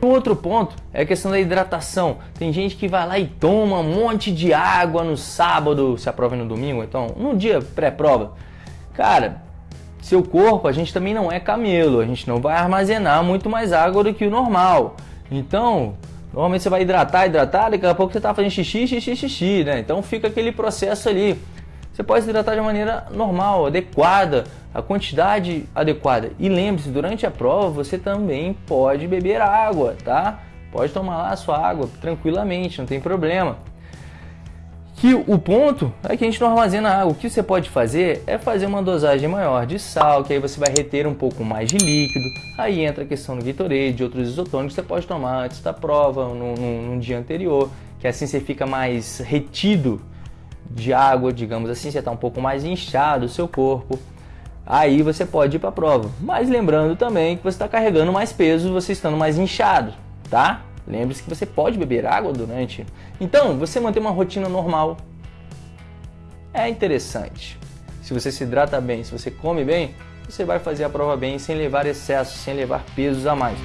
Outro ponto é a questão da hidratação. Tem gente que vai lá e toma um monte de água no sábado, se a prova é no domingo, então no dia pré-prova. Cara, seu corpo, a gente também não é camelo, a gente não vai armazenar muito mais água do que o normal. Então, normalmente você vai hidratar, hidratar, daqui a pouco você está fazendo xixi, xixi, xixi, né? Então fica aquele processo ali. Você pode se hidratar de maneira normal, adequada, a quantidade adequada. E lembre-se, durante a prova você também pode beber água, tá? Pode tomar lá a sua água tranquilamente, não tem problema. Que o ponto é que a gente não armazena água. O que você pode fazer é fazer uma dosagem maior de sal, que aí você vai reter um pouco mais de líquido. Aí entra a questão do Gatorade, de outros isotônicos que você pode tomar antes da prova, no, no, no dia anterior, que assim você fica mais retido de água, digamos assim, você está um pouco mais inchado o seu corpo, aí você pode ir para a prova. Mas lembrando também que você está carregando mais peso, você estando mais inchado, tá? Lembre-se que você pode beber água durante. Então, você manter uma rotina normal é interessante. Se você se hidrata bem, se você come bem, você vai fazer a prova bem sem levar excesso, sem levar pesos a mais.